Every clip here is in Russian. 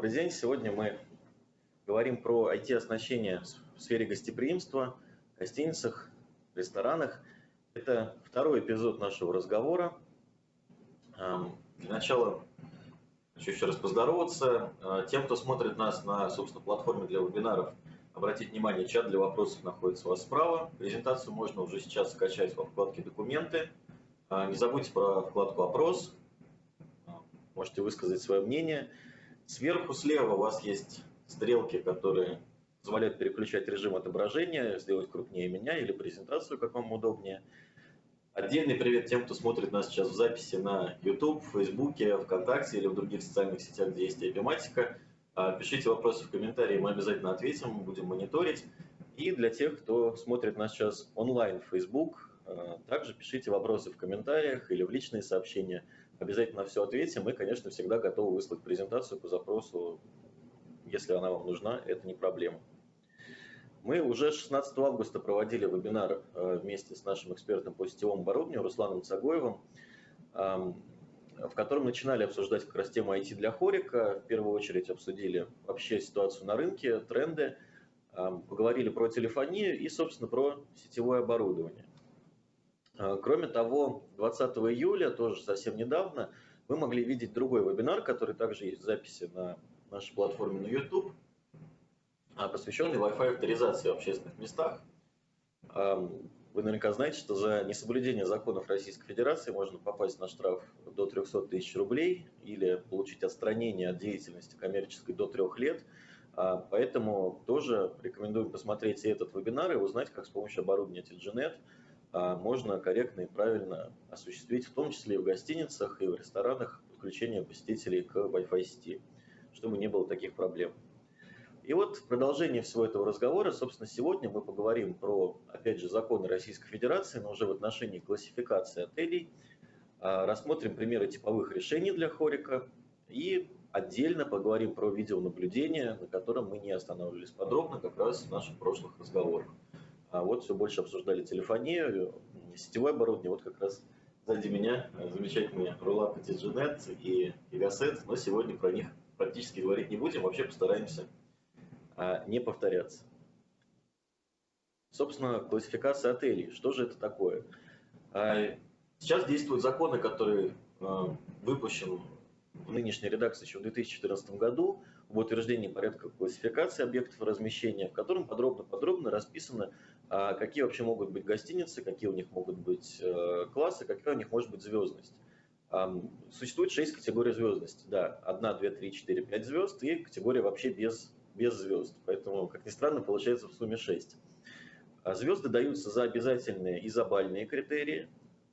Добрый день. Сегодня мы говорим про IT-оснащение в сфере гостеприимства, гостиницах, ресторанах. Это второй эпизод нашего разговора. Для начала хочу еще раз поздороваться. А, тем, кто смотрит нас на, собственно, платформе для вебинаров, обратить внимание, чат для вопросов находится у вас справа. Презентацию можно уже сейчас скачать во вкладке «Документы». А, не забудьте про вкладку «Опрос». А, можете высказать свое мнение. Сверху слева у вас есть стрелки, которые позволяют переключать режим отображения, сделать крупнее меня или презентацию, как вам удобнее. Отдельный привет тем, кто смотрит нас сейчас в записи на YouTube, Facebook, ВКонтакте или в других социальных сетях, где есть эпиматика. А, пишите вопросы в комментарии, мы обязательно ответим, будем мониторить. И для тех, кто смотрит нас сейчас онлайн в Facebook, а, также пишите вопросы в комментариях или в личные сообщения. Обязательно все ответим. Мы, конечно, всегда готовы выслать презентацию по запросу, если она вам нужна, это не проблема. Мы уже 16 августа проводили вебинар э, вместе с нашим экспертом по сетевому оборудованию Русланом Цагоевым, в котором начинали обсуждать как раз тему IT для хорика. В первую очередь обсудили вообще ситуацию на рынке, тренды, поговорили про телефонию и, собственно, про сетевое оборудование. А, кроме того, 20 июля, тоже совсем недавно, вы могли видеть другой вебинар, который также есть в записи на нашей платформе на YouTube, а, посвященный Wi-Fi авторизации в общественных местах. Вы наверняка знаете, что за несоблюдение законов Российской Федерации можно попасть на штраф до 300 тысяч рублей или получить отстранение от деятельности коммерческой до трех лет. А, поэтому тоже рекомендуем посмотреть и этот вебинар и узнать, как с помощью оборудования Telgenet а, можно корректно и правильно осуществить, в том числе и в гостиницах, и в ресторанах, подключение посетителей к Wi-Fi сети, чтобы не было таких проблем. И вот в продолжение всего этого разговора, собственно, сегодня мы поговорим про, опять же, законы Российской Федерации, но уже в отношении классификации отелей, а, рассмотрим примеры типовых решений для хорика и отдельно поговорим про видеонаблюдение, на котором мы не останавливались подробно как раз в наших прошлых разговорах. А вот все больше обсуждали телефонию, сетевое оборудование. Вот как раз сзади меня замечательные рулаты TGNet и Gigaset, но сегодня про них практически говорить не будем, вообще постараемся а, не повторяться. Собственно, классификация отелей. Что же это такое? А, сейчас действуют законы, которые а, выпущен в нынешней редакции еще в 2014 году об утверждении порядка классификации объектов размещения, в котором подробно-подробно расписано, а какие вообще могут быть гостиницы, какие у них могут быть э, классы, какая у них может быть звездность. Существует шесть категорий звездности. Да, одна, две, три, четыре, пять звезд и категория вообще без, без звезд. Поэтому, как ни странно, получается в сумме шесть. А звезды даются за обязательные и за бальные критерии.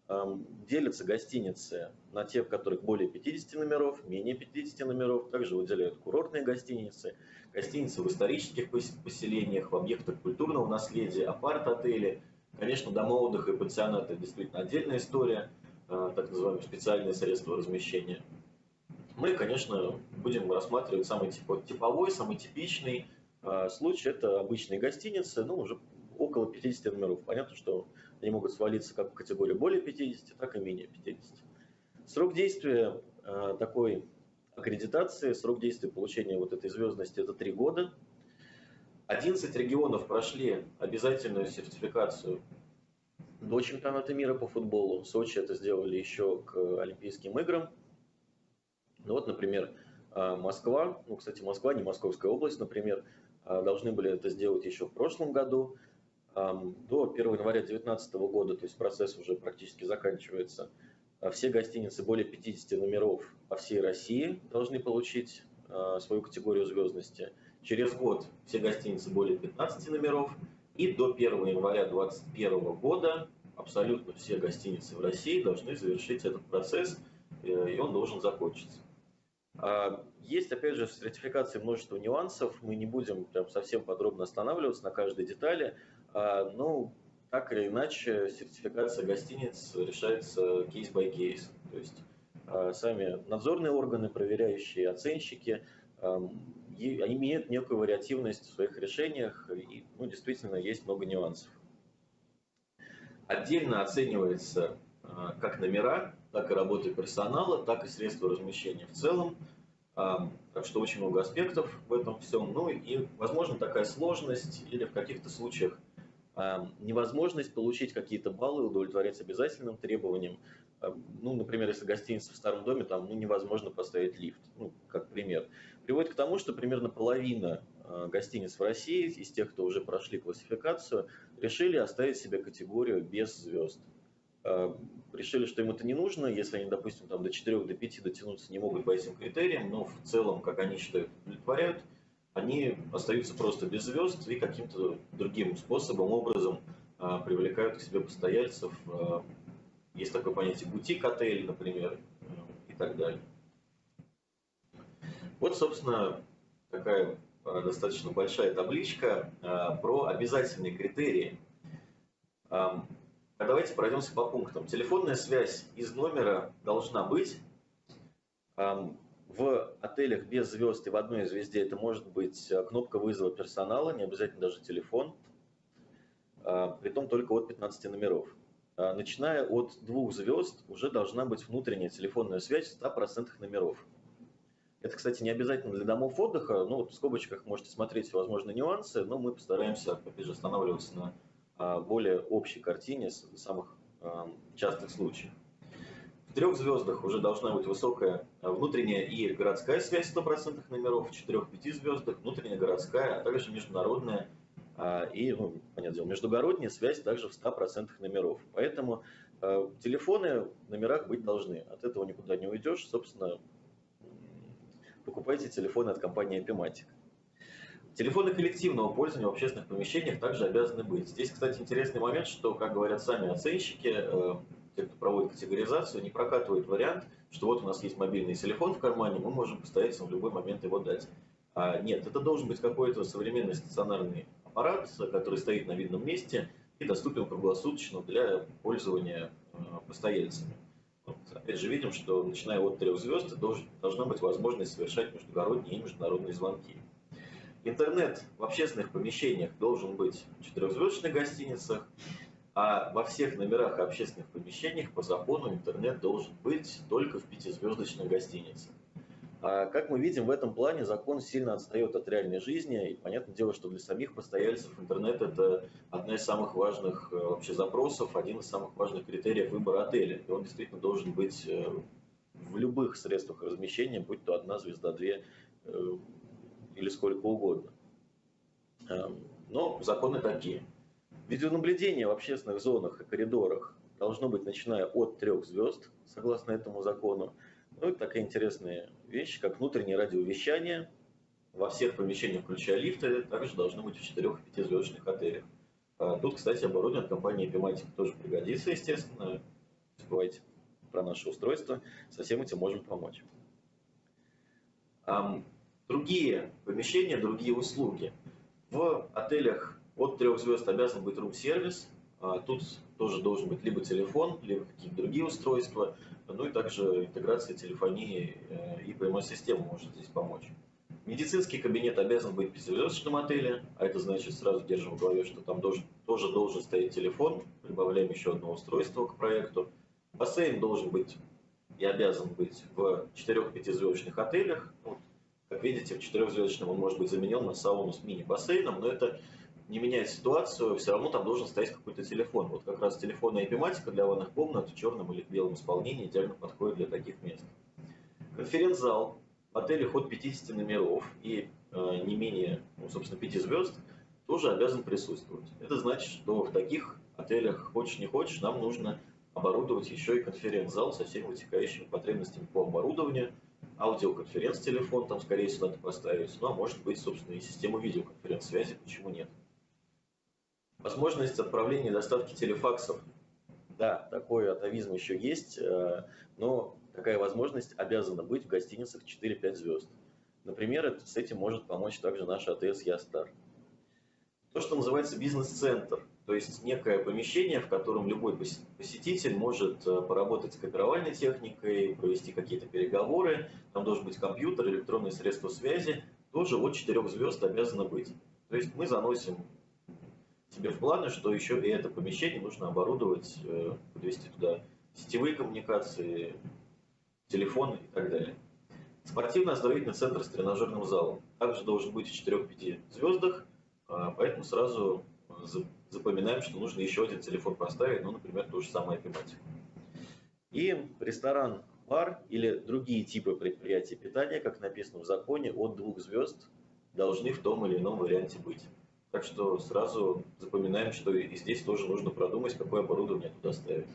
Делятся гостиницы на те, в которых более 50 номеров, менее 50 номеров. Также выделяют курортные гостиницы, гостиницы в исторических поселениях, в объектах культурного наследия, апарт-отели. Конечно, дома отдыха и пансионаты – действительно отдельная история, а, так называемые специальные средства размещения. Мы, конечно, будем рассматривать самый типовой, самый типичный а, случай. Это обычные гостиницы, ну, уже около 50 номеров. Понятно, что они могут свалиться как в категорию более 50, так и менее 50. Срок действия э, такой аккредитации, срок действия получения вот этой звездности – это 3 года. 11 регионов прошли обязательную сертификацию до чемпионата мира по футболу. В Сочи это сделали еще к Олимпийским играм. Ну вот, например, э, Москва, ну, кстати, Москва, не Московская область, например, э, должны были это сделать еще в прошлом году до 1 января 2019 года, то есть процесс уже практически заканчивается, а все гостиницы более 50 номеров по всей России должны получить а, свою категорию звездности. Через год все гостиницы более 15 номеров. И до 1 января 2021 года абсолютно все гостиницы в России должны завершить этот процесс, э, и он должен закончиться. А, есть, опять же, в сертификации множество нюансов, мы не будем прям совсем подробно останавливаться на каждой детали, ну, так или иначе, сертификация гостиниц решается кейс-by кейс. То есть а, сами надзорные органы, проверяющие оценщики, они имеют некую вариативность в своих решениях, и ну, действительно есть много нюансов. Отдельно оценивается а, как номера, так и работа персонала, так и средства размещения в целом. Так что очень много аспектов в этом всем. Ну и, возможно, такая сложность или в каких-то случаях невозможность получить какие-то баллы, удовлетворять обязательным требованиям. Ну, например, если гостиница в старом доме, там ну, невозможно поставить лифт, ну, как пример. Приводит к тому, что примерно половина а, гостиниц в России, из тех, кто уже прошли классификацию, решили оставить себе категорию без звезд. Решили, что им это не нужно, если они, допустим, там, до 4, до 5 дотянуться не могут по этим критериям, но в целом, как они считают, удовлетворяют, они остаются просто без звезд и каким-то другим способом, образом а, привлекают к себе постояльцев. Есть такое понятие бутик-отель, например, и так далее. Вот, собственно, такая достаточно большая табличка про обязательные критерии а давайте пройдемся по пунктам. Телефонная связь из номера должна быть. В отелях без звезд и в одной звезде это может быть э, кнопка вызова персонала, не обязательно даже телефон, а, притом только от 15 номеров. А, начиная от двух звезд уже должна быть внутренняя телефонная связь 100% номеров. Это, кстати, не обязательно для домов отдыха, ну вот в скобочках можете смотреть возможные нюансы, но мы постараемся, опять же, останавливаться на более общей картине самых частых случаев. Трех звездах уже должна быть высокая внутренняя и городская связь 100% номеров, в четырех-пяти звездах внутренняя городская, а также международная и, ну, понятное дело, междугородняя связь также в 100% номеров. Поэтому телефоны в номерах быть должны. От этого никуда не уйдешь. Собственно, покупайте телефоны от компании Epimatic. Телефоны коллективного пользования в общественных помещениях также обязаны быть. Здесь, кстати, интересный момент, что, как говорят сами оценщики, э, те, кто проводит категоризацию, не прокатывает вариант, что вот у нас есть мобильный телефон в кармане, мы можем постоять в любой момент его дать. А нет, это должен быть какой-то современный стационарный аппарат, который стоит на видном месте и доступен круглосуточно для пользования э, постояльцами. Вот, опять же, видим, что начиная от трех звезд должна быть возможность совершать междугородние и международные звонки. Интернет в общественных помещениях должен быть в четырехзвездочных гостиницах, а во всех номерах общественных помещениях по закону интернет должен быть только в пятизвездочных гостиницах. А как мы видим, в этом плане закон сильно отстает от реальной жизни. И понятное дело, что для самих постояльцев интернет – это одна из самых важных э, вообще запросов, один из самых важных критериев выбора отеля. И он действительно должен быть э, в любых средствах размещения, будь то одна звезда, две, э, или сколько угодно. Эм, но законы такие. Видеонаблюдение в общественных зонах и коридорах должно быть начиная от трех звезд, согласно этому закону. Ну и такая интересная вещь, как внутреннее радиовещание во всех помещениях, включая лифты, также должно быть в 4-5 отелях. А тут, кстати, оборудование компании Epimatic тоже пригодится, естественно. Не забывайте про наше устройство. Со всем этим можем помочь. Другие помещения, другие услуги. В отелях от трех звезд обязан быть рум-сервис. А тут тоже должен быть либо телефон, либо какие-то другие устройства. Ну и также интеграция телефонии э, и PMS-система может здесь помочь. Медицинский кабинет обязан быть в пятизвездочном отеле, а это значит, сразу держим в голове, что там должен, тоже должен стоять телефон, прибавляем еще одно устройство к проекту. Бассейн должен быть и обязан быть в 4-5 отелях. Вот как видите, в четырехзвездочном он может быть заменен на сауну с мини-бассейном, но это не меняет ситуацию, все равно там должен стоять какой-то телефон. Вот как раз телефонная эпиматика для ванных комнат в черном или белом исполнении идеально подходит для таких мест. Конференц-зал отеле от 50 номеров и э, не менее, ну, собственно, 5 звезд тоже обязан присутствовать. Это значит, что в таких отелях, хочешь не хочешь, нам нужно оборудовать еще и конференц-зал со всеми вытекающими потребностями по оборудованию – аудиоконференц-телефон там, скорее всего, надо поставить. Ну, а может быть, собственно, и систему видеоконференц-связи, почему нет. Возможность отправления и доставки телефаксов. Да, такой атовизм еще есть, э, но такая возможность обязана быть в гостиницах 4-5 звезд. Например, с этим может помочь также наш АТС Ястар. То, что называется бизнес-центр – то есть некое помещение, в котором любой посетитель может э, поработать с копировальной техникой, провести какие-то переговоры, там должен быть компьютер, электронные средства связи, тоже от 4 звезд обязано быть. То есть мы заносим себе в планы, что еще и это помещение нужно оборудовать, э, подвести туда сетевые коммуникации, телефоны и так далее. Спортивно-оздоровительный центр с тренажерным залом. Также должен быть в 4-5 звездах, а, поэтому сразу запоминаем, что нужно еще один телефон поставить, ну, например, ту же самую тематику. И ресторан, бар или другие типы предприятий питания, как написано в законе, от двух звезд должны в том или ином варианте быть. Так что сразу запоминаем, что и здесь тоже нужно продумать, какое оборудование туда ставить.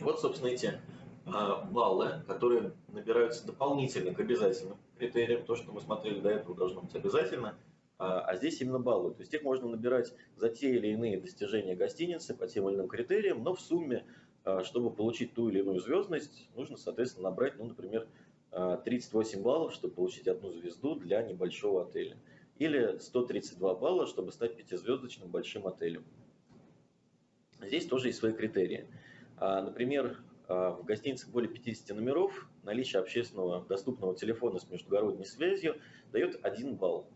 Вот, собственно, эти а, баллы, которые набираются дополнительно к обязательным критериям. То, что мы смотрели до этого, должно быть обязательно. А, а здесь именно баллы. То есть их можно набирать за те или иные достижения гостиницы по тем или иным критериям, но в сумме, а, чтобы получить ту или иную звездность, нужно, соответственно, набрать, ну, например, 38 баллов, чтобы получить одну звезду для небольшого отеля. Или 132 балла, чтобы стать пятизвездочным большим отелем. Здесь тоже есть свои критерии. Например, а, в гостиницах более 50 номеров наличие общественного доступного телефона с междугородней связью дает 1 балл.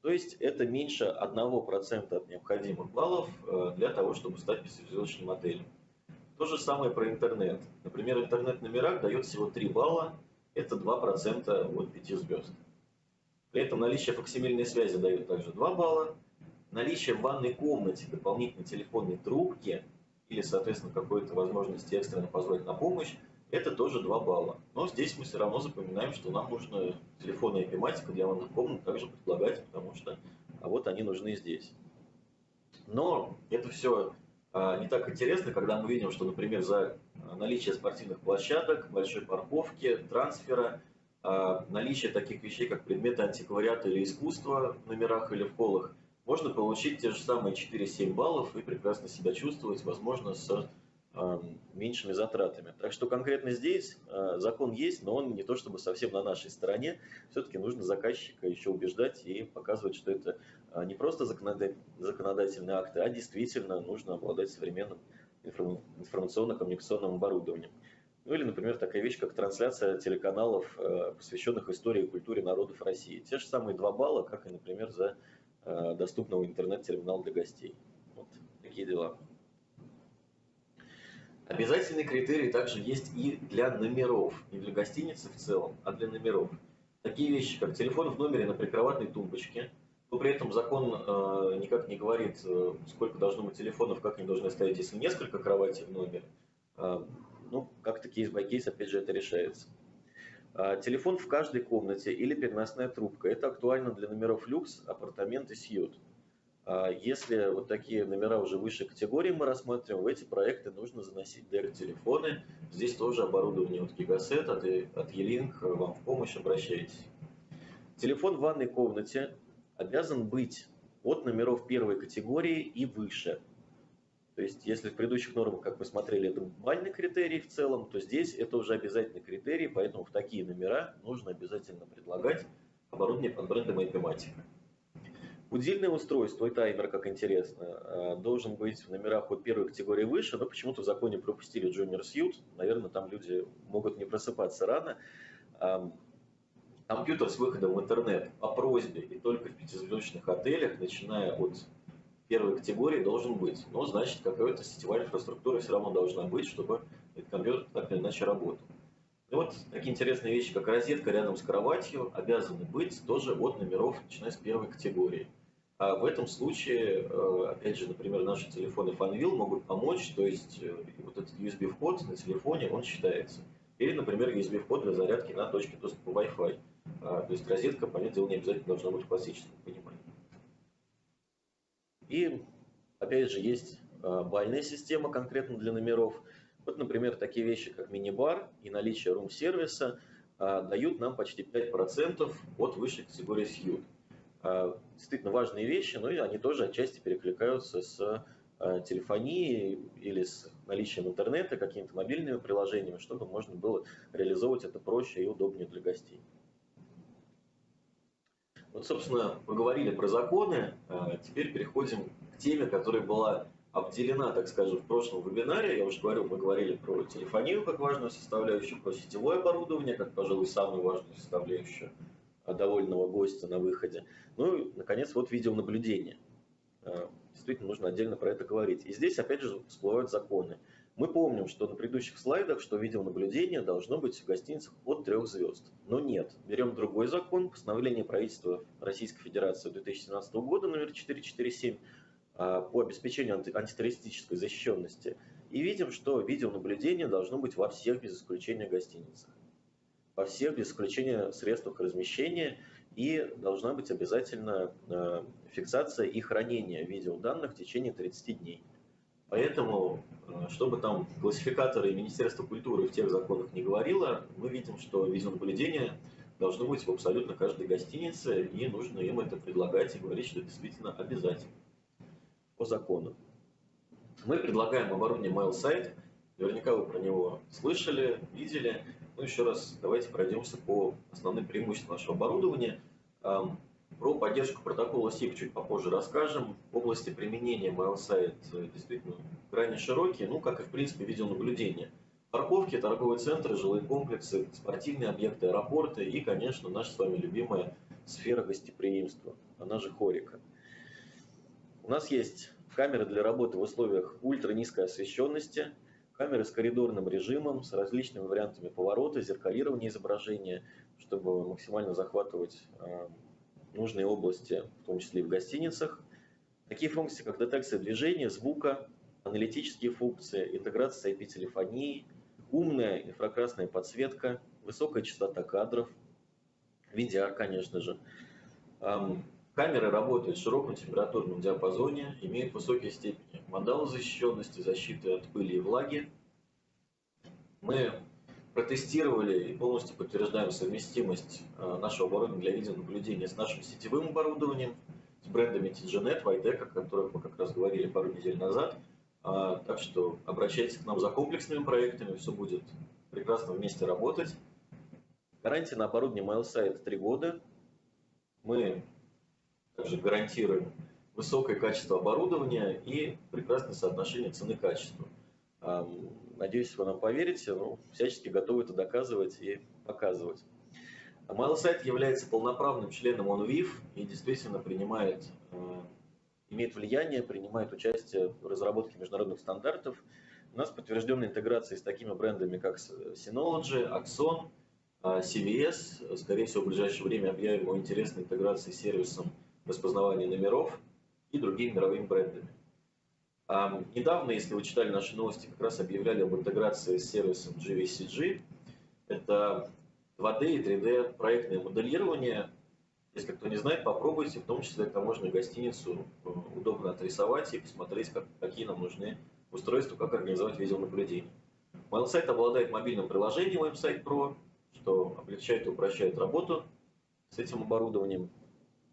То есть это меньше 1% от необходимых баллов э, для того, чтобы стать пятизвездочным отелем. То же самое про интернет. Например, интернет-номерак дает всего 3 балла, это 2% от 5 звезд. При этом наличие факсимильной связи дает также 2 балла. Наличие в ванной комнате дополнительной телефонной трубки или, соответственно, какой-то возможности экстренно позвать на помощь, это тоже 2 балла. Но здесь мы все равно запоминаем, что нам нужно телефонная эпиматика для ванных комнат также предлагать, потому что а вот они нужны здесь. Но это все а, не так интересно, когда мы видим, что, например, за наличие спортивных площадок, большой парковки, трансфера, а, наличие таких вещей, как предметы антиквариата или искусства в номерах или в холлах – можно получить те же самые 4-7 баллов и прекрасно себя чувствовать, возможно, с э, меньшими затратами. Так что конкретно здесь э, закон есть, но он не то чтобы совсем на нашей стороне. Все-таки нужно заказчика еще убеждать и показывать, что это не просто законодательные акты, а действительно нужно обладать современным информационно-коммуникационным оборудованием. Ну или, например, такая вещь, как трансляция телеканалов, посвященных истории и культуре народов России. Те же самые два балла, как и, например, за Э, доступного интернет-терминала для гостей. Вот такие дела. Обязательный критерий также есть и для номеров, не для гостиницы в целом, а для номеров. Такие вещи, как телефон в номере на прикроватной тумбочке, но при этом закон э, никак не говорит, э, сколько должно быть телефонов, как они должны стоять, если несколько кроватей в номере. Э, ну, как-то case by case, опять же, это решается. А, телефон в каждой комнате или переносная трубка. Это актуально для номеров люкс, апартамент и сьют. А, если вот такие номера уже высшей категории мы рассматриваем, в эти проекты нужно заносить DERT-телефоны. Здесь тоже оборудование от Gigaset, от, от E-Link вам в помощь, обращайтесь. Телефон в ванной комнате обязан быть от номеров первой категории и выше. То есть, если в предыдущих нормах, как мы смотрели, это бальный критерий в целом, то здесь это уже обязательный критерий, поэтому в такие номера нужно обязательно предлагать оборудование под брендом IP-матика. Удельное устройство и таймер, как интересно, э, должен быть в номерах от первой категории выше, но почему-то в законе пропустили Junior Suite. Наверное, там люди могут не просыпаться рано. Компьютер с выходом в интернет по просьбе и только в пятизвездочных отелях, начиная от первой категории должен быть. Но, значит, какая-то сетевая инфраструктура все равно должна быть, чтобы этот компьютер так или иначе работал. И вот такие интересные вещи, как розетка рядом с кроватью, обязаны быть тоже от номеров, начиная с первой категории. А в этом случае, э, опять же, например, наши телефоны Fanvil могут помочь, то есть э, вот этот USB-вход на телефоне, он считается. Или, например, USB-вход для зарядки на точке доступа Wi-Fi. А, то есть розетка, понятное дело, не обязательно должна быть в классическом понимании. И, опять же, есть а, бальная система конкретно для номеров. Вот, например, такие вещи, как мини-бар и наличие рум-сервиса а, дают нам почти 5% от высшей категории сьют. А, действительно важные вещи, но и они тоже отчасти перекликаются с телефонией или с наличием интернета, какими-то мобильными приложениями, чтобы можно было реализовывать это проще и удобнее для гостей. Вот, собственно, поговорили про законы, а теперь переходим к теме, которая была обделена, так скажем, в прошлом вебинаре. Я уже говорил, мы говорили про телефонию как важную составляющую, про сетевое оборудование, как, пожалуй, самую важную составляющую довольного гостя на выходе. Ну и, наконец, вот видеонаблюдение. А, действительно, нужно отдельно про это говорить. И здесь, опять же, всплывают законы. Мы помним, что на предыдущих слайдах, что видеонаблюдение должно быть в гостиницах от трех звезд. Но нет. Берем другой закон, постановление правительства Российской Федерации 2017 года номер 447 а, по обеспечению антитеррористической защищенности. И видим, что видеонаблюдение должно быть во всех без исключения гостиницах. Во всех без исключения средствах размещения и должна быть обязательно а, фиксация и хранение видеоданных в течение 30 дней. Поэтому, э, чтобы там классификаторы Министерства культуры в тех законах не говорило, мы видим, что видеонаблюдение должно быть в абсолютно каждой гостинице, и нужно им это предлагать и говорить, что это действительно обязательно по закону. Мы предлагаем оборудование MailSite, наверняка вы про него слышали, видели. Ну, еще раз давайте пройдемся по основным преимуществам нашего оборудования. Про поддержку протокола SIP чуть попозже расскажем. Области применения MailSite э, действительно крайне широкие, ну, как и в принципе видеонаблюдение. Парковки, торговые центры, жилые комплексы, спортивные объекты, аэропорты и, конечно, наша с вами любимая сфера гостеприимства, она же хорика. У нас есть камеры для работы в условиях ультранизкой освещенности, камеры с коридорным режимом, с различными вариантами поворота, зеркалирования изображения, чтобы максимально захватывать э, нужные области, в том числе и в гостиницах. Такие функции, как детекция движения, звука, аналитические функции, интеграция с IP-телефонией, умная инфракрасная подсветка, высокая частота кадров, VDR, конечно же. Камеры работают в широком температурном диапазоне, имеют высокие степени модалозащищенности, защиты от пыли и влаги. Мы протестировали и полностью подтверждаем совместимость э, нашего оборудования для видеонаблюдения с нашим сетевым оборудованием, с брендами TGNet, Vitec, о которых мы как раз говорили пару недель назад. А, так что обращайтесь к нам за комплексными проектами, все будет прекрасно вместе работать. Гарантия на оборудование MailSite 3 года. Мы также гарантируем высокое качество оборудования и прекрасное соотношение цены-качества. Надеюсь, вы нам поверите, но всячески готовы это доказывать и показывать. MailSite является полноправным членом OnVIF и действительно принимает, э, имеет влияние, принимает участие в разработке международных стандартов. У нас подтвержденная интеграция с такими брендами, как Synology, Axon, э, CVS. Скорее всего, в ближайшее время объявим о интересной интеграции с сервисом распознавания номеров и другими мировыми брендами. Недавно, если вы читали наши новости, как раз объявляли об интеграции с сервисом GVCG. Это 2D и 3D проектное моделирование. Если кто не знает, попробуйте, в том числе можно гостиницу э, удобно отрисовать и посмотреть, как, какие нам нужны устройства, как организовать видеонаблюдение. MailSite обладает мобильным приложением WebSite Pro, что облегчает и упрощает работу с этим оборудованием.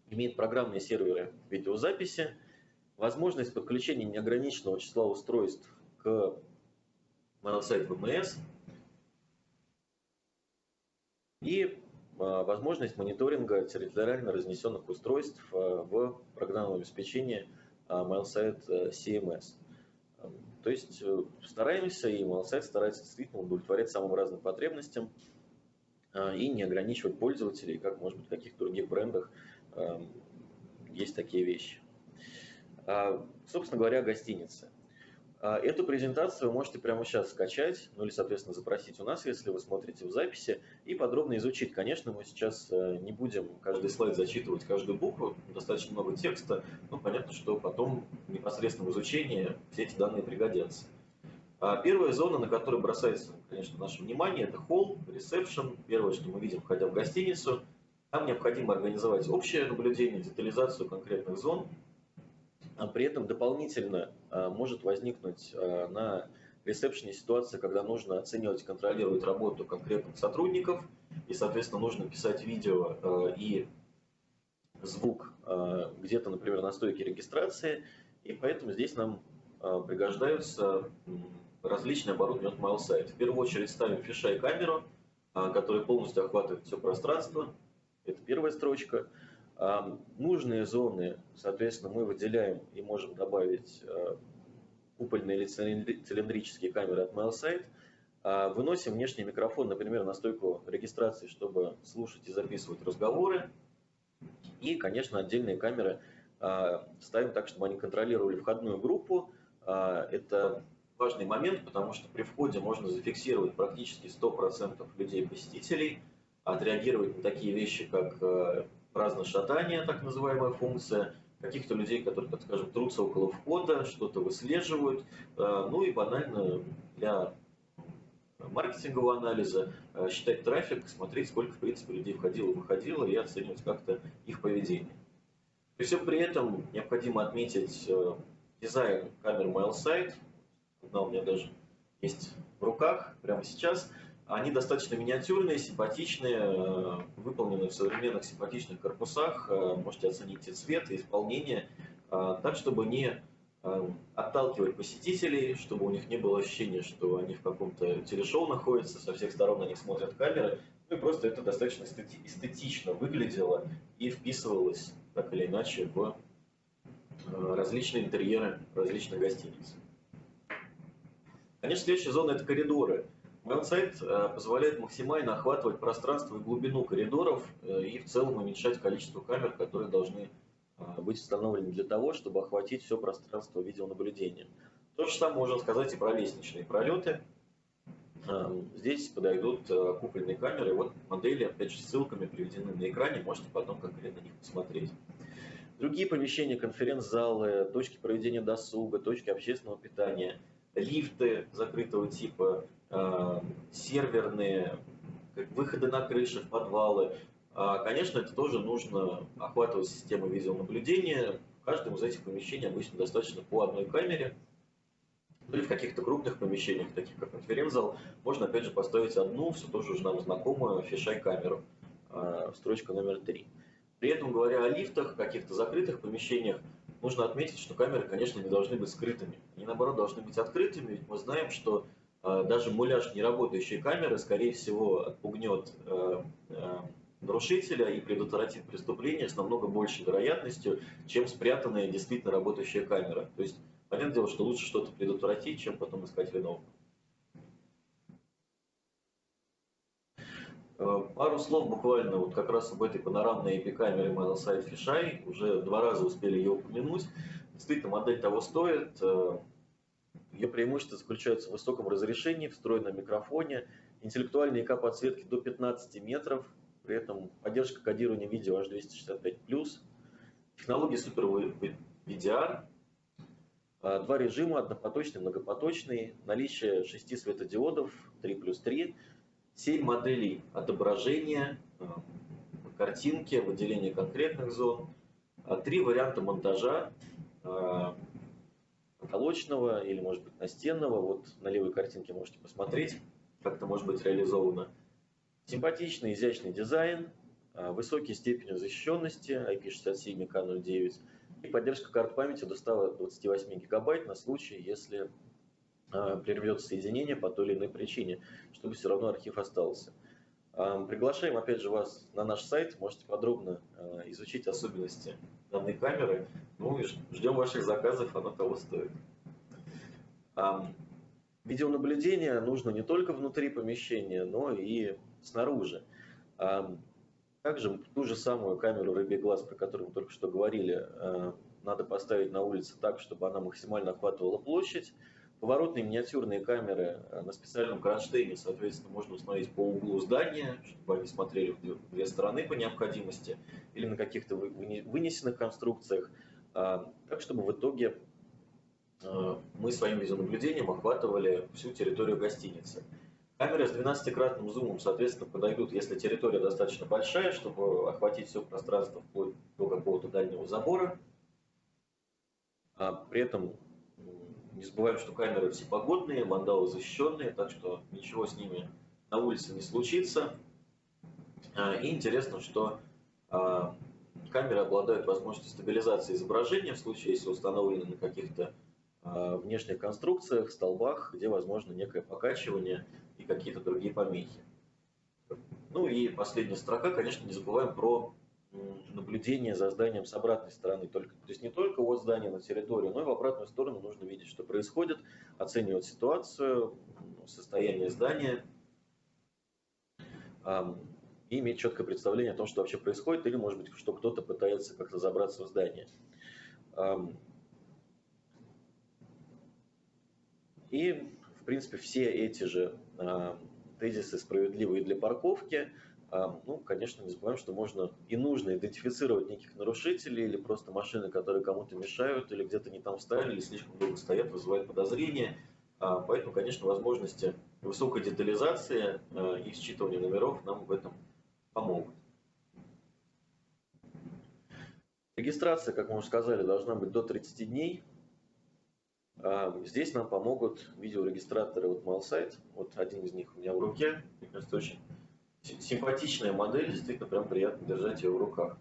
Имеет программные серверы видеозаписи, возможность подключения неограниченного числа устройств к моносайт ВМС и а, возможность мониторинга территориально разнесенных устройств а, в программном обеспечении MailSite а, CMS. То есть э, стараемся, и MailSite старается действительно удовлетворять самым разным потребностям и не ограничивать пользователей, как, может быть, в каких-то других брендах есть такие вещи. А, собственно говоря, гостиницы. А, эту презентацию вы можете прямо сейчас скачать, ну или, соответственно, запросить у нас, если вы смотрите в записи, и подробно изучить. Конечно, мы сейчас э, не будем каждый слайд зачитывать, каждую букву, достаточно много текста, но понятно, что потом в непосредственном изучении все эти данные пригодятся. А, первая зона, на которую бросается, конечно, наше внимание, это холл, ресепшн. Первое, что мы видим, входя в гостиницу. Там необходимо организовать общее наблюдение, детализацию конкретных зон, а при этом дополнительно а, может возникнуть а, на ресепшене ситуация, когда нужно оценивать, контролировать работу конкретных сотрудников, и, соответственно, нужно писать видео и звук где-то, например, на стойке регистрации, и поэтому здесь нам пригождаются различные оборудования от MailSite. В первую очередь ставим фишай камеру, которая полностью охватывает все пространство. Это первая строчка. Нужные зоны, соответственно, мы выделяем и можем добавить э, купольные или цилиндрические камеры от MailSite. А, выносим внешний микрофон, например, на стойку регистрации, чтобы слушать и записывать разговоры. И, конечно, отдельные камеры а, ставим так, чтобы они контролировали входную группу. А, это важный момент, потому что при входе можно зафиксировать практически 100% людей-посетителей, отреагировать на такие вещи, как э, праздное шатание, так называемая функция, каких-то людей, которые, так скажем, трутся около входа, что-то выслеживают, э, ну и банально для маркетингового анализа, э, считать трафик, смотреть, сколько, в принципе, людей входило и выходило, и оценивать как-то их поведение. При всем при этом необходимо отметить дизайн камер MailSite. Одна у меня даже есть в руках прямо сейчас – они достаточно миниатюрные, симпатичные, э, выполнены в современных симпатичных корпусах. Э, можете оценить и цвет, и исполнение. Э, так, чтобы не отталкивать посетителей, чтобы у них не было ощущения, что они в каком-то телешоу находятся, со всех сторон на них смотрят камеры. Ну и просто это достаточно эстетично выглядело и вписывалось так или иначе в различные интерьеры различных гостиниц. Конечно, следующая зона – это коридоры. Веб-сайт э, позволяет максимально охватывать пространство и глубину коридоров э, и в целом уменьшать количество камер, которые должны э, быть установлены для того, чтобы охватить все пространство видеонаблюдения. То же самое можно сказать и про лестничные пролеты. Здесь подойдут купольные камеры. Вот модели, опять же, ссылками приведены на экране, можете потом конкретно на них посмотреть. Другие помещения, конференц-залы, точки проведения досуга, точки общественного питания, лифты закрытого типа, серверные, выходы на крыши, в подвалы. А, конечно, это тоже нужно охватывать систему видеонаблюдения. В каждом из этих помещений обычно достаточно по одной камере. Или в каких-то крупных помещениях, таких как конференц-зал, можно опять же поставить одну, все тоже уже нам знакомую фишай-камеру, а, строчка номер три. При этом, говоря о лифтах, каких-то закрытых помещениях, нужно отметить, что камеры, конечно, не должны быть скрытыми. Они, наоборот, должны быть открытыми, ведь мы знаем, что даже муляж неработающей камеры, скорее всего, отпугнет э, э, нарушителя и предотвратит преступление с намного большей вероятностью, чем спрятанная действительно работающая камера. То есть, понятное дело, что лучше что-то предотвратить, чем потом искать виновного. Э, пару слов буквально вот как раз об этой панорамной IP-камере MileSite Fisheye. Уже два раза успели ее упомянуть. Действительно, модель того стоит. Ее преимущество заключается в высоком разрешении, встроенном микрофоне, интеллектуальной ИК-подсветки до 15 метров, при этом поддержка кодирования видео H265+, технология Super VDR, а, два режима, однопоточный, многопоточный, наличие шести светодиодов 3 плюс 3, 7 моделей отображения, а, картинки, выделения конкретных зон, а, три варианта монтажа, потолочного или, может быть, настенного. Вот на левой картинке можете посмотреть, как это может быть реализовано. Симпатичный, изящный дизайн, а, высокие степени защищенности IP67 и K09 и поддержка карт памяти до 128 гигабайт на случай, если а, прервется соединение по той или иной причине, чтобы все равно архив остался. Приглашаем опять же вас на наш сайт, можете подробно а, изучить особенности данной камеры. Ну и ждем ваших заказов, оно того стоит. Видеонаблюдение нужно не только внутри помещения, но и снаружи. Также ту же самую камеру рыбий глаз, про которую мы только что говорили, а, надо поставить на улице так, чтобы она максимально охватывала площадь. Поворотные миниатюрные камеры э, на специальном кронштейне, соответственно, можно установить по углу здания, чтобы они смотрели в две стороны по необходимости, или на каких-то вынесенных конструкциях, а, так чтобы в итоге э, мы своим видеонаблюдением охватывали всю территорию гостиницы. Камеры с 12-кратным зумом, соответственно, подойдут, если территория достаточно большая, чтобы охватить все пространство вплоть до какого-то дальнего забора. А при этом не забываем, что камеры всепогодные, мандалы защищенные, так что ничего с ними на улице не случится. А, и интересно, что а, камеры обладают возможностью стабилизации изображения в случае, если установлены на каких-то а, внешних конструкциях, столбах, где возможно некое покачивание и какие-то другие помехи. Ну и последняя строка, конечно, не забываем про наблюдение за зданием с обратной стороны. Только, то есть не только от здания на территорию, но и в обратную сторону нужно видеть, что происходит, оценивать ситуацию, состояние здания и иметь четкое представление о том, что вообще происходит, или, может быть, что кто-то пытается как-то забраться в здание. И, в принципе, все эти же тезисы справедливые для парковки. Ну, конечно, не забываем, что можно и нужно идентифицировать неких нарушителей или просто машины, которые кому-то мешают, или где-то не там встали, или слишком долго стоят, вызывают подозрения. Поэтому, конечно, возможности высокой детализации и считывания номеров нам в этом помогут. Регистрация, как мы уже сказали, должна быть до 30 дней. А, здесь нам помогут видеорегистраторы от MailSite. Вот один из них у меня в руке. Мне очень симпатичная модель. Действительно, прям приятно держать ее в руках.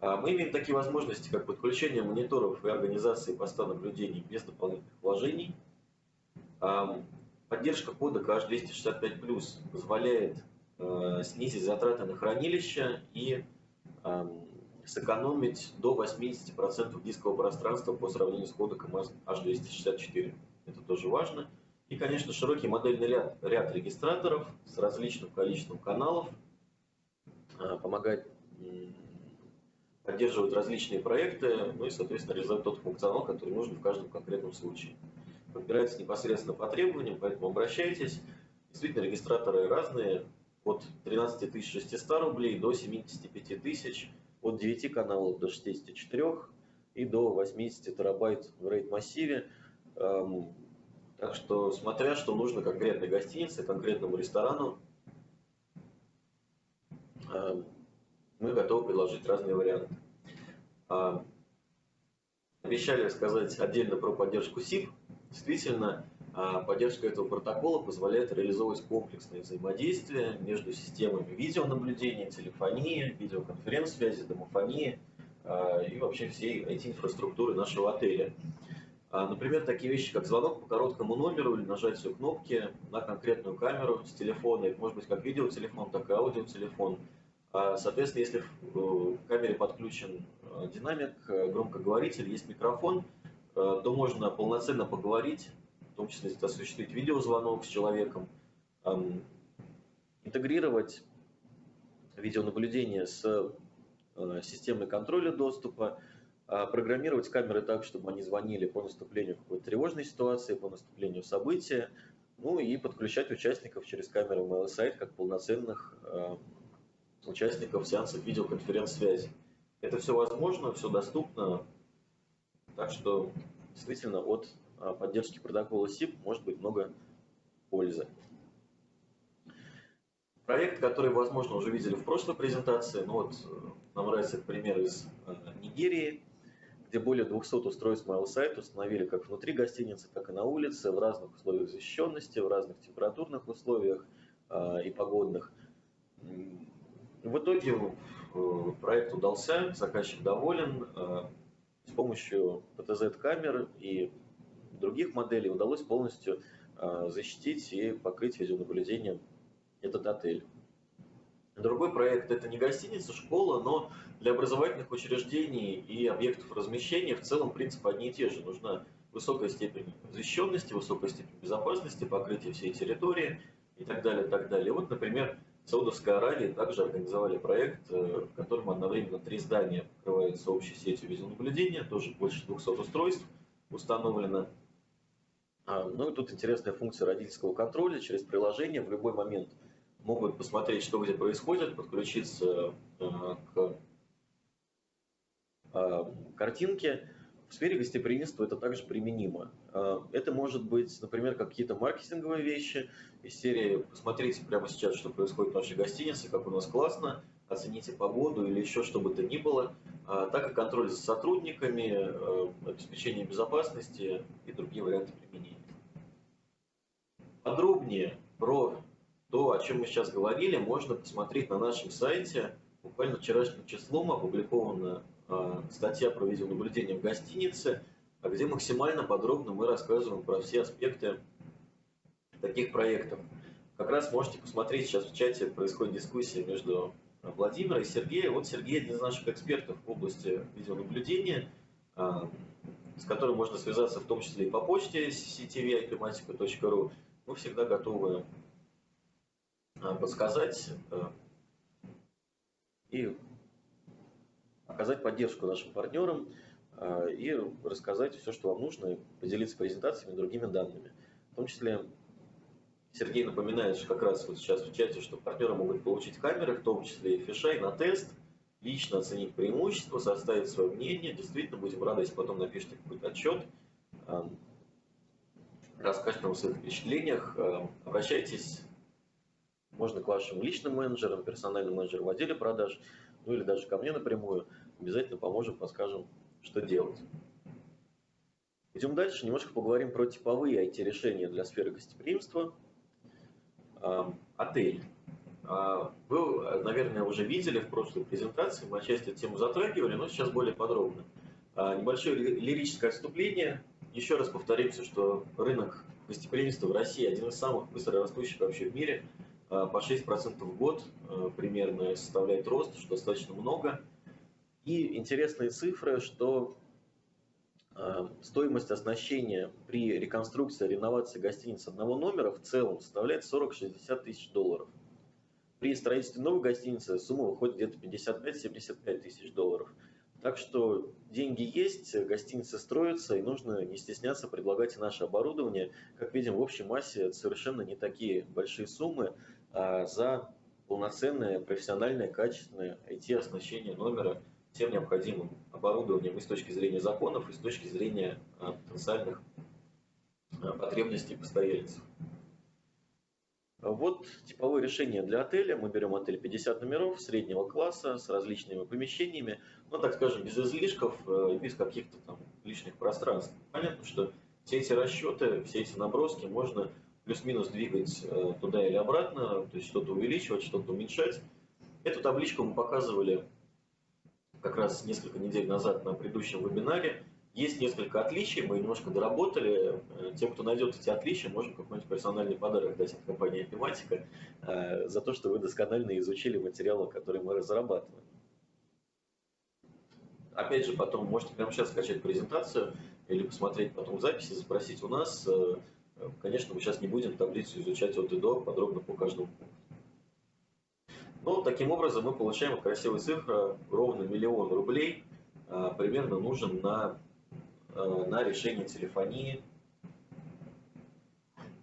А, мы имеем такие возможности, как подключение мониторов и организации поста наблюдений без дополнительных вложений. Поддержка кода KH265+, позволяет снизить затраты на хранилище и сэкономить до 80% дискового пространства по сравнению с кодеком H264. Это тоже важно. И, конечно, широкий модельный ряд, ряд регистраторов с различным количеством каналов а, помогает поддерживать различные проекты, ну и, соответственно, реализовать тот функционал, который нужен в каждом конкретном случае. Подбирается непосредственно по требованиям, поэтому обращайтесь. Действительно, регистраторы разные, от 13 600 рублей до 75 тысяч от 9 каналов до 64 и до 80 терабайт в RAID массиве. Так что, смотря что нужно конкретной гостинице, конкретному ресторану, эм, мы готовы предложить разные варианты. Эм, обещали сказать отдельно про поддержку SIP. Действительно, а поддержка этого протокола позволяет реализовывать комплексное взаимодействие между системами видеонаблюдения, телефонии, видеоконференц-связи, домофонии а, и вообще всей IT-инфраструктуры нашего отеля. А, например, такие вещи, как звонок по короткому номеру или нажатие кнопки на конкретную камеру с телефона, это может быть как видеотелефон, так и аудиотелефон. Соответственно, если в камере подключен динамик, громкоговоритель, есть микрофон, то можно полноценно поговорить в том числе осуществить видеозвонок с человеком, интегрировать видеонаблюдение с э, системой контроля доступа, а, программировать камеры так, чтобы они звонили по наступлению какой-то тревожной ситуации, по наступлению события, ну и подключать участников через камеру mail сайт как полноценных э, участников сеансов видеоконференц-связи. Это все возможно, все доступно, так что действительно от а, поддержки протокола SIP может быть много пользы. Проект, который, возможно, уже видели в прошлой презентации, ну вот э, нам нравится пример из э, Нигерии, где более 200 устройств MailSite установили как внутри гостиницы, так и на улице, в разных условиях защищенности, в разных температурных условиях а, и погодных. В итоге э, проект удался, заказчик доволен. С помощью PTZ-камер и других моделей удалось полностью а, защитить и покрыть видеонаблюдением этот отель. Другой проект – это не гостиница, школа, но для образовательных учреждений и объектов размещения в целом принципы одни и те же. Нужна высокая степень защищенности, высокая степень безопасности, покрытие всей территории и так далее, так далее. Вот, например, в Саудовской Аравии также организовали проект, э, в котором одновременно три здания покрываются общей сетью видеонаблюдения, тоже больше 200 устройств установлено. А, ну и тут интересная функция родительского контроля. Через приложение в любой момент могут посмотреть, что где происходит, подключиться э, к а, картинке. В сфере гостеприимства это также применимо. А, это может быть, например, какие-то маркетинговые вещи из серии «Посмотрите прямо сейчас, что происходит в нашей гостинице, как у нас классно, оцените погоду» или еще что бы то ни было, так и контроль за сотрудниками, э, обеспечение безопасности и другие варианты применения. Подробнее про то, о чем мы сейчас говорили, можно посмотреть на нашем сайте. Буквально вчерашним числом опубликована э, статья про видеонаблюдение в гостинице, где максимально подробно мы рассказываем про все аспекты таких проектов. Как раз можете посмотреть, сейчас в чате происходит дискуссия между Владимиром и Сергеем. Вот Сергей один из наших экспертов в области видеонаблюдения, э, с которым можно связаться в том числе и по почте ctv.ipmatica.ru мы всегда готовы подсказать э, и оказать поддержку нашим партнерам. и рассказать все, что вам нужно, и поделиться презентациями и другими данными. В том числе Сергей напоминает, что как раз вот сейчас в чате, что партнеры могут получить камеры, в том числе и фишай на тест, лично оценить преимущества, составить свое мнение. Действительно, будем рады, если потом напишите какой-то отчет, расскажете нам о своих впечатлениях. Обращайтесь, можно к вашим личным менеджерам, персональным менеджерам в отделе продаж, ну или даже ко мне напрямую. Обязательно поможем, подскажем, что делать. Идем дальше, немножко поговорим про типовые IT-решения для сферы гостеприимства. Отель. А, вы, наверное, уже видели в прошлой презентации, мы отчасти эту тему затрагивали, но сейчас более подробно. А, небольшое лирическое отступление. Еще раз повторимся, что рынок гостеприимства в России один из самых быстро растущих вообще в мире. А, по 6% в год примерно составляет рост, что достаточно много. И интересные цифры, что Э, стоимость оснащения при реконструкции, реновации гостиницы одного номера в целом составляет 40-60 тысяч долларов. При строительстве новой гостиницы сумма выходит где-то 55-75 тысяч долларов. Так что деньги есть, гостиницы строятся, и нужно не стесняться предлагать и наше оборудование. Как видим, в общей массе совершенно не такие большие суммы за полноценное, профессиональное, качественное IT-оснащение номера – всем необходимым оборудованием и с точки зрения законов, и с точки зрения а, потенциальных а, потребностей постояльцев. Вот типовое решение для отеля. Мы берем отель 50 номеров среднего класса с различными помещениями, ну, так скажем, без излишков, э, без каких-то там лишних пространств. Понятно, что все эти расчеты, все эти наброски можно плюс-минус двигать э, туда или обратно, то есть что-то увеличивать, что-то уменьшать. Эту табличку мы показывали как раз несколько недель назад на предыдущем вебинаре. Есть несколько отличий, мы немножко доработали. Э, тем, кто найдет эти отличия, можем какой-нибудь персональный подарок дать от компании Epimatica э, за то, что вы досконально изучили материалы, которые мы разрабатываем. Опять же, потом можете прямо сейчас скачать презентацию или посмотреть потом записи, запросить у нас. Конечно, мы сейчас не будем таблицу изучать от и до подробно по каждому пункту. Но таким образом мы получаем красивую цифру, ровно миллион рублей а, примерно нужен на, а, на решение телефонии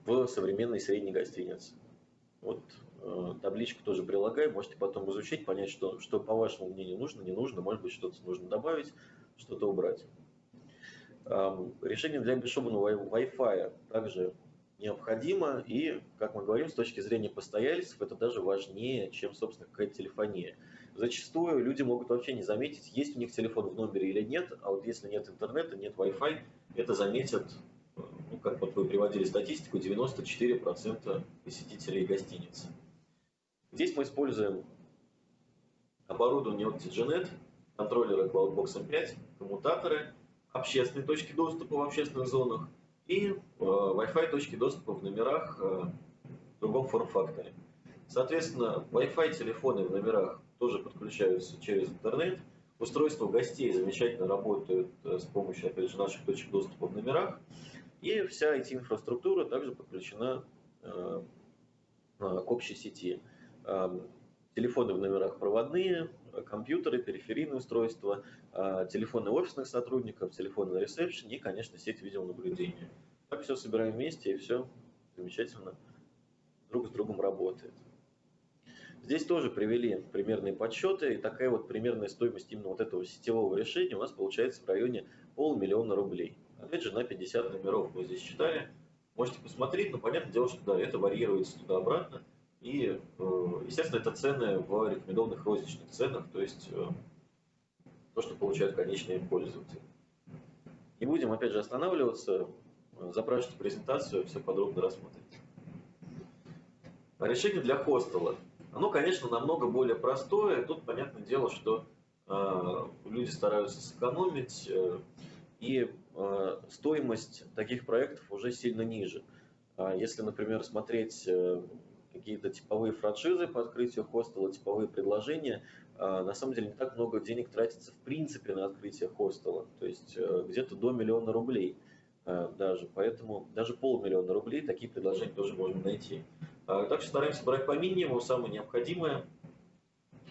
в современной средней гостинице. Вот э, табличку тоже прилагаю, можете потом изучить, понять, что, что по вашему мнению нужно, не нужно, может быть что-то нужно добавить, что-то убрать. Решение для бесшумного Wi-Fi также необходимо, и, как мы говорим, с точки зрения постояльцев, это даже важнее, чем, собственно, какая-то телефония. Зачастую люди могут вообще не заметить, есть у них телефон в номере или нет, а вот если нет интернета, нет Wi-Fi, это заметят, ну, как вот вы приводили статистику, 94% посетителей гостиницы. Здесь мы используем оборудование от TGNet, контроллеры CloudBox M5, коммутаторы, общественные точки доступа в общественных зонах – и э, Wi-Fi точки доступа в номерах э, в другом форм-факторе. Соответственно, Wi-Fi телефоны в номерах тоже подключаются через интернет. Устройства гостей замечательно работают э, с помощью, опять же, наших точек доступа в номерах. И вся IT-инфраструктура также подключена к общей сети. Телефоны в номерах проводные, компьютеры, периферийные устройства, а, телефоны офисных сотрудников, телефоны на ресепшене и, конечно, сеть видеонаблюдения. Так все собираем вместе и все замечательно друг с другом работает. Здесь тоже привели примерные подсчеты, и такая вот примерная стоимость именно вот этого сетевого решения у нас получается в районе полмиллиона рублей. Опять же, на 50 номеров мы здесь считали. Можете посмотреть, но понятное дело, что да, это варьируется туда-обратно. И, э, естественно, это цены в рекомендованных розничных ценах, то есть э, то, что получают конечные пользователи. Не будем, опять же, останавливаться, запрашивайте презентацию, все подробно рассмотрите. Решение для хостела. Оно, конечно, намного более простое. Тут, понятное дело, что э, люди стараются сэкономить, и стоимость таких проектов уже сильно ниже. А если, например, смотреть какие-то типовые франшизы по открытию хостела, типовые предложения, а, на самом деле не так много денег тратится в принципе на открытие хостела, то есть э, где-то до миллиона рублей э, даже, поэтому даже полмиллиона рублей такие предложения тоже можно найти. А, так что стараемся брать по минимуму самое необходимое.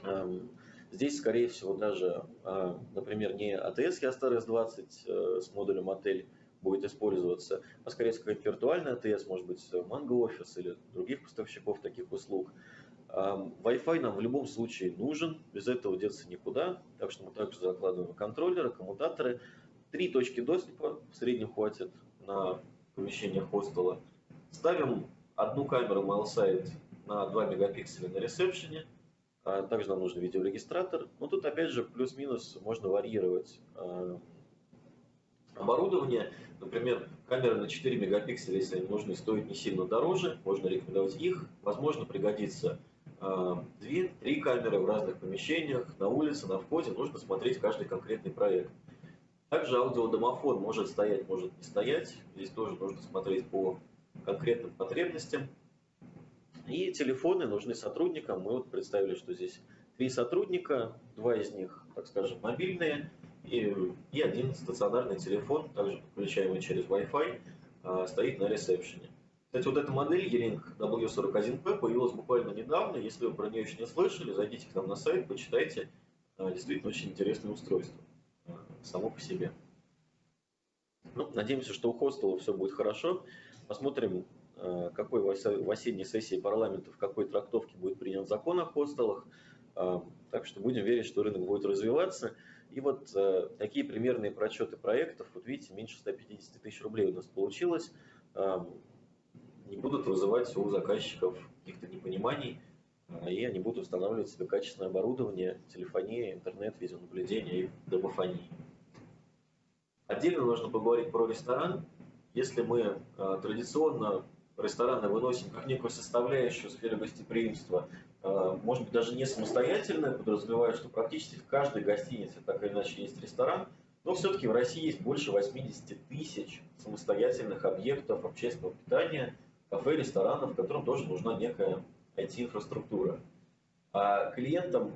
Эм, Здесь, скорее всего, даже, например, не ATS Ястар S20 с модулем отель будет использоваться, а скорее всего какая-то виртуальная ATS, может быть, Mango Office или других поставщиков таких услуг. Wi-Fi нам в любом случае нужен, без этого деться никуда, так что мы также закладываем контроллеры, коммутаторы. Три точки доступа в среднем хватит на помещение хостела. Ставим одну камеру MailSite на 2 мегапикселя на ресепшене. А также нам нужен видеорегистратор. Но тут опять же плюс-минус можно варьировать оборудование. Например, камеры на 4 мегапикселя, если они нужны, стоят не сильно дороже. Можно рекомендовать их. Возможно, пригодится а, две-три камеры в разных помещениях, на улице, на входе. Нужно смотреть каждый конкретный проект. Также аудиодомофон может стоять, может не стоять. Здесь тоже нужно смотреть по конкретным потребностям. И телефоны нужны сотрудникам. Мы вот представили, что здесь три сотрудника, два из них, так скажем, мобильные, и, и один стационарный телефон, также подключаемый через Wi-Fi, а, стоит на ресепшене. Кстати, вот эта модель E-Link W41P появилась буквально недавно. Если вы про нее еще не слышали, зайдите к нам на сайт, почитайте. А, действительно очень интересное устройство а, само по себе. Ну, надеемся, что у хостела все будет хорошо. Посмотрим, какой в осенней сессии парламента в какой трактовке будет принят закон о хостелах. Так что будем верить, что рынок будет развиваться. И вот э, такие примерные прочеты проектов, вот видите, меньше 150 тысяч рублей у нас получилось, не будут вызывать у заказчиков каких-то непониманий, и они будут устанавливать себе качественное оборудование, телефония, интернет, видеонаблюдение и домофонии. Отдельно нужно поговорить про ресторан. Если мы традиционно рестораны выносим как некую составляющую сферы гостеприимства, э, может быть, даже не самостоятельно, подразумевая, что практически в каждой гостинице так или иначе есть ресторан, но все-таки в России есть больше 80 тысяч самостоятельных объектов общественного питания, кафе, ресторанов, которым тоже нужна некая IT-инфраструктура. А клиентам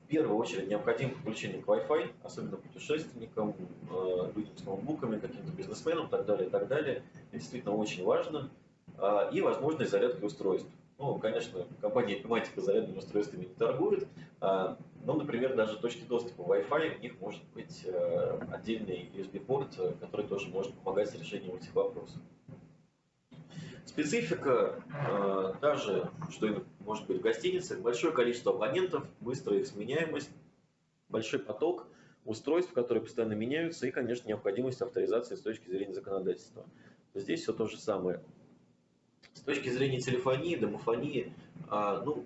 в первую очередь необходимо подключение к Wi-Fi, особенно путешественникам, э, людям с ноутбуками, каким-то бизнесменам и так далее, и так далее. Это действительно очень важно. А, и возможность зарядки устройств. Ну, конечно, компания Epimatica зарядными устройствами не торгует, а, но, например, даже точки доступа Wi-Fi, у них может быть э, отдельный USB-порт, который тоже может помогать с решением этих вопросов. Специфика э, та же, что и может быть в гостинице, большое количество абонентов, быстрая их сменяемость, большой поток устройств, которые постоянно меняются, и, конечно, необходимость авторизации с точки зрения законодательства. Здесь все то же самое. С точки зрения телефонии, домофонии, а, ну,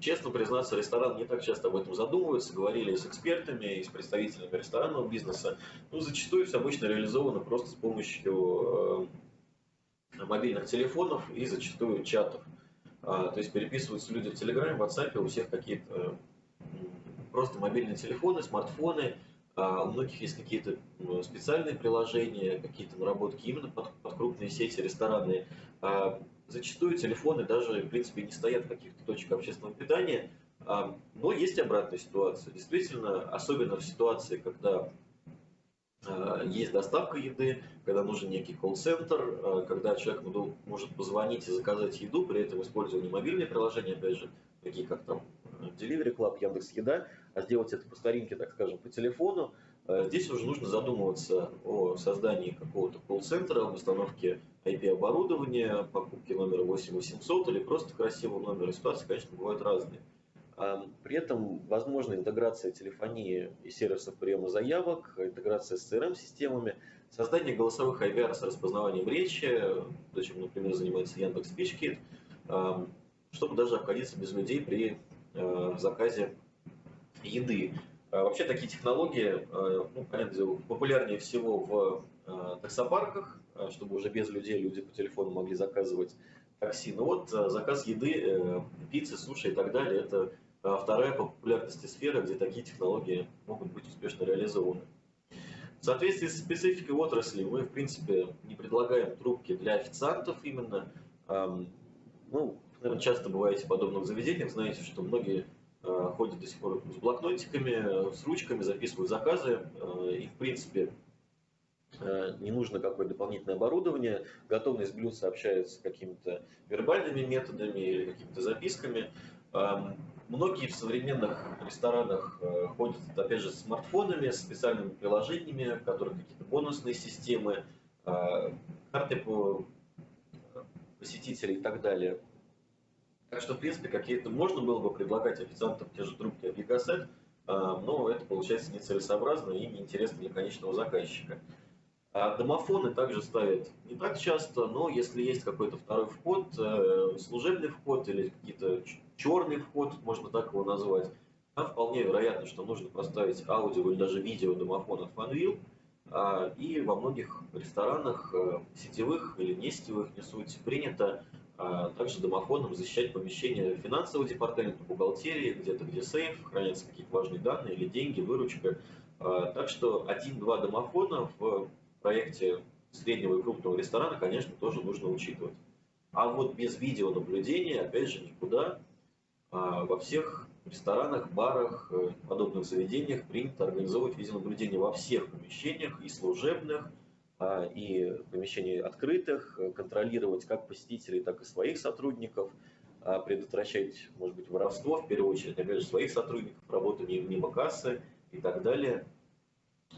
честно признаться, ресторан не так часто об этом задумываются. Говорили с экспертами, и с представителями ресторанного бизнеса. Ну, зачастую все обычно реализовано просто с помощью э, мобильных телефонов и зачастую чатов. А, то есть переписываются люди в Телеграме, в WhatsApp, у всех какие-то просто мобильные телефоны, смартфоны, у многих есть какие-то специальные приложения, какие-то наработки именно под, под крупные сети ресторанные. А зачастую телефоны даже, в принципе, не стоят в каких-то точках общественного питания. А, но есть обратная ситуация. Действительно, особенно в ситуации, когда а, есть доставка еды, когда нужен некий колл-центр, а, когда человек может позвонить и заказать еду, при этом используя не мобильные приложения, опять же, такие как там Delivery Club, Яндекс Еда, а сделать это по старинке, так скажем, по телефону, э, здесь уже нужно задумываться о создании какого-то колл-центра, об установке IP-оборудования, покупке номера 8800 или просто красивого номера. Ситуации, конечно, бывают разные. При этом возможна интеграция телефонии и сервисов приема заявок, интеграция с CRM-системами, создание голосовых IVR с распознаванием речи, то, чем, например, занимается Яндекс Speech чтобы даже обходиться без людей при э, заказе еды. А вообще такие технологии, э, ну, понятно, популярнее всего в э, таксопарках, чтобы уже без людей люди по телефону могли заказывать такси. Но вот заказ еды, пиццы, суши и так далее, это вторая по популярности сфера, где такие технологии могут быть успешно реализованы. В соответствии с спецификой отрасли мы, в принципе, не предлагаем трубки для официантов именно. Ну, наверное, часто бываете в подобных заведениях, знаете, что многие Э, ходят до сих пор с блокнотиками, с ручками, записывают заказы. Э, и, в принципе, э, не нужно какое-то дополнительное оборудование. Готовность блюд сообщается какими-то вербальными методами или какими-то записками. Эм, Многие в современных ресторанах э, ходят, опять же, с смартфонами, с специальными приложениями, в которых какие-то бонусные системы, э, карты по посетителей и так далее. Так что, в принципе, какие-то можно было бы предлагать официантам те же трубки от Gigaset, но это получается нецелесообразно и неинтересно для конечного заказчика. А домофоны также ставят не так часто, но если есть какой-то второй вход, э, служебный вход или какие-то черный вход, можно так его назвать, там вполне вероятно, что нужно поставить аудио или даже видео домофон от Fanvil. А, и во многих ресторанах, э, сетевых или не сетевых, не суть, принято а, также домофоном защищать помещение финансового департамента, бухгалтерии, где-то где сейф, хранятся какие-то важные данные или деньги, выручка. Так что один-два домофона в проекте среднего и крупного ресторана, конечно, тоже нужно учитывать. А вот без видеонаблюдения, опять же, никуда. А, во всех ресторанах, барах, э, подобных заведениях принято организовывать видеонаблюдение во всех помещениях, и служебных, а, и помещений открытых, э, контролировать как посетителей, так и своих сотрудников, а, предотвращать, может быть, воровство, в первую очередь, опять же, своих сотрудников, работу мимо кассы и так далее.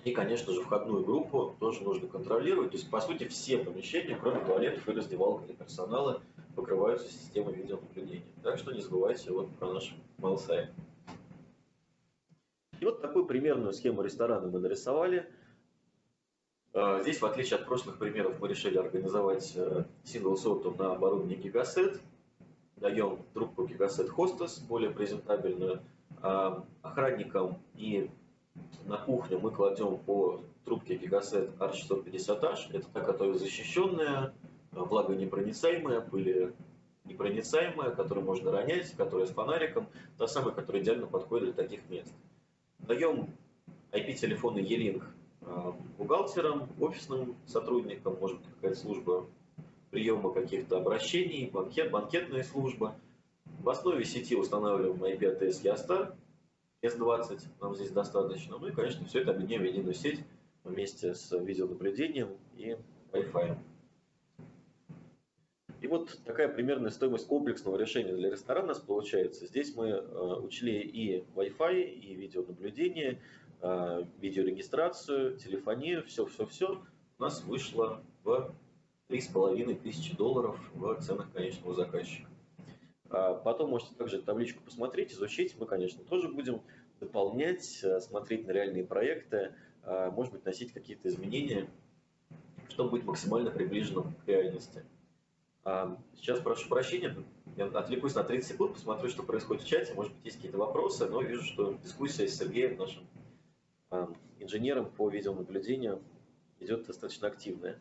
И, конечно же, входную группу тоже нужно контролировать. То есть, по сути, все помещения, кроме туалетов и раздевалок для персонала, покрываются системой видеонаблюдения. Так что не забывайте вот про наш mail сайт. И вот такую примерную схему ресторана мы нарисовали. А, здесь, в отличие от прошлых примеров, мы решили организовать сингл сортом на оборудовании Gigaset. Даем трубку Gigaset Hostess, более презентабельную, а, охранникам и на кухню мы кладем по трубке Gigaset R650H. Это та, которая защищенная, влагонепроницаемая, пыли непроницаемая, которую можно ронять, которая с фонариком, та самая, которая идеально подходит для таких мест. Даем IP-телефоны E-Link а, бухгалтерам, офисным сотрудникам, может быть какая-то служба приема каких-то обращений, банкет, банкетная служба. В основе сети устанавливаем IP-ATS Ястар, S20 нам здесь достаточно. Ну и, конечно, все это объединим в единую сеть вместе с видеонаблюдением и Wi-Fi. И вот такая примерная стоимость комплексного решения для ресторана у нас получается. Здесь мы э, учли и Wi-Fi, и видеонаблюдение, э, видеорегистрацию, телефонию, все-все-все. У нас вышло в 3,5 тысячи долларов в ценах конечного заказчика. А потом можете также табличку посмотреть, изучить. Мы, конечно, тоже будем дополнять, э, смотреть на реальные проекты, а, может быть, носить какие-то изменения, чтобы быть максимально приближенным к реальности. А, сейчас прошу прощения, я отвлекусь на 30 секунд, посмотрю, что происходит в чате. Может быть, есть какие-то вопросы, но вижу, что дискуссия с Сергеем, нашим инженером по видеонаблюдению, идет достаточно активная.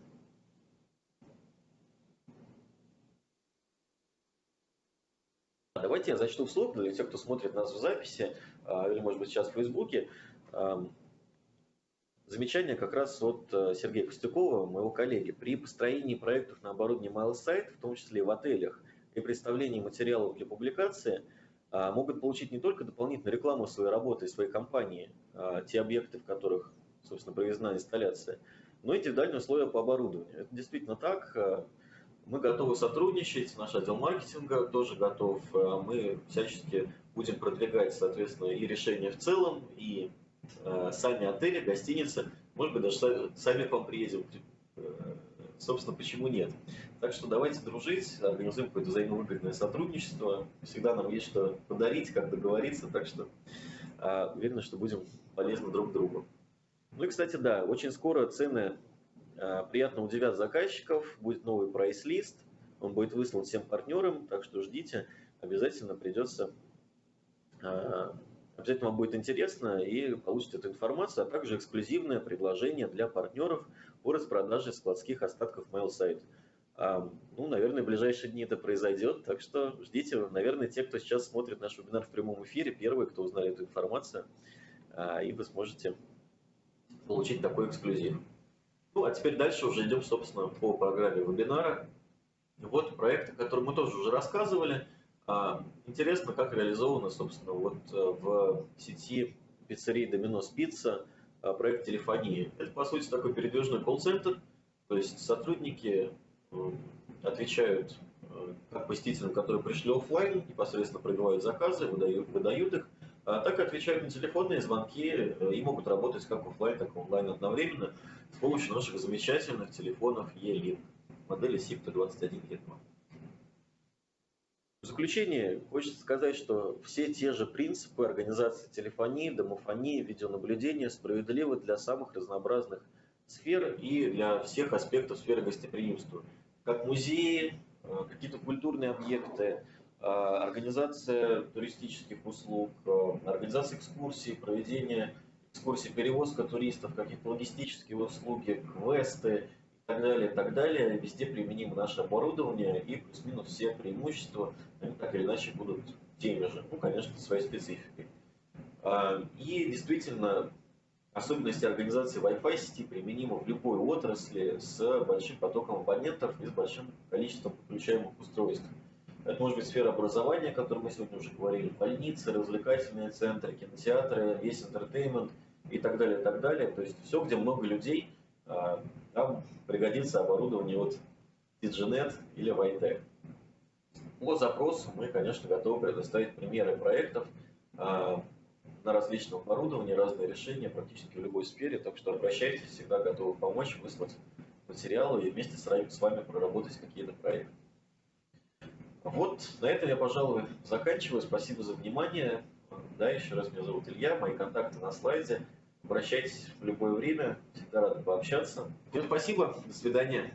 Давайте я зачту вслух для тех, кто смотрит нас в записи, а, или, может быть, сейчас в Фейсбуке. Замечание как раз от э, Сергея Костюкова, моего коллеги. При построении проектов на оборудовании MailSite, в том числе и в отелях, и представлении материалов для публикации, а, могут получить не только дополнительную рекламу своей работы своей компании, а, те объекты, в которых, собственно, проведена инсталляция, но и индивидуальные условия по оборудованию. Это действительно так. Мы готовы сотрудничать, наш отдел маркетинга тоже готов. Э, мы всячески будем продвигать, соответственно, и решения в целом, и э, сами отели, гостиницы. Может быть, даже сами к вам приедем. Собственно, почему нет? Так что давайте дружить, организуем какое-то взаимовыгодное сотрудничество. Всегда нам есть что подарить, как договориться, так что э, уверен, что будем полезны друг другу. Ну и, кстати, да, очень скоро цены Э, приятно удивят заказчиков, будет новый прайс-лист, он будет выслан всем партнерам, так что ждите, обязательно придется, э, обязательно вам будет интересно и получите эту информацию, а также эксклюзивное предложение для партнеров по распродаже складских остатков MailSite. Ну, наверное, в ближайшие дни это произойдет, так что ждите, наверное, те, кто сейчас смотрит наш вебинар в прямом эфире, первые, кто узнали эту информацию, а, и вы сможете получить такой эксклюзив. Ну, а теперь дальше уже идем, собственно, по программе вебинара. Вот проект, о котором мы тоже уже рассказывали. А, интересно, как реализовано, собственно, вот э, в сети пиццерии Domino's Pizza а, проект телефонии. Это, по сути, такой передвижной колл-центр, то есть сотрудники отвечают э, как посетителям, которые пришли офлайн, непосредственно пробивают заказы, выдают, выдают их, а так отвечают на телефонные звонки и могут работать как офлайн, так и онлайн одновременно с помощью наших замечательных телефонов E-Link модели SIPTA21 Hetman. В заключение хочется сказать, что все те же принципы организации телефонии, домофонии, видеонаблюдения справедливы для самых разнообразных сфер и для всех аспектов сферы гостеприимства. Как музеи, э, какие-то культурные объекты, э, организация туристических услуг, э, организация экскурсий, проведение экскурсий, перевозка туристов, какие-то логистические услуги, квесты так далее, так далее. Везде применимо наше оборудование и плюс-минус все преимущества, они так или иначе будут теми же, ну, конечно, своей спецификой. А, и действительно, особенности организации Wi-Fi сети применимы в любой отрасли с большим потоком абонентов и с большим количеством подключаемых устройств. Это может быть сфера образования, о которой мы сегодня уже говорили, больницы, развлекательные центры, кинотеатры, весь интертеймент и так далее, и так далее. То есть все, где много людей, там пригодится оборудование от DigiNet или Vitec. По запросу мы, конечно, готовы предоставить примеры проектов а, на различном оборудовании, разные решения практически в любой сфере, так что обращайтесь, всегда готовы помочь, выслать материалы и вместе с вами проработать какие-то проекты. Вот на этом я, пожалуй, заканчиваю. Спасибо за внимание. Да, еще раз меня зовут Илья, мои контакты на слайде. Обращайтесь в любое время, всегда рад пообщаться. Всем спасибо, до свидания.